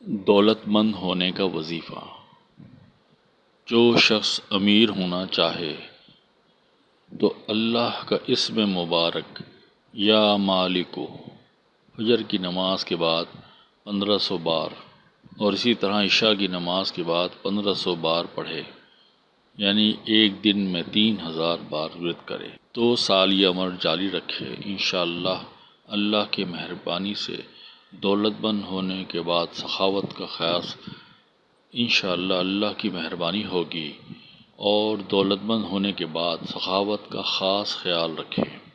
دولت مند ہونے کا وظیفہ۔ جو شخص امیر ہونا چاہے، تو اللہ کا اسم مبارک یا مالکو فجر کی نماز کے بعد پندرہ سو بار، اور اسی طرح عشاء کی نماز کے بعد پندرہ سو بار پڑھے یعنی ایک دن میں تین ہزار بار ورد کرے۔ تو سال یہ عمر جاری رکھے، انشاءاللہ اللہ کی مہربانی سے دولت مند ہونے کے بعد سخاوت کا خیاس انشاءاللہ اللہ کی مہربانی ہوگی اور دولت مند ہونے کے بعد سخاوت کا خاص خیال رکھیں۔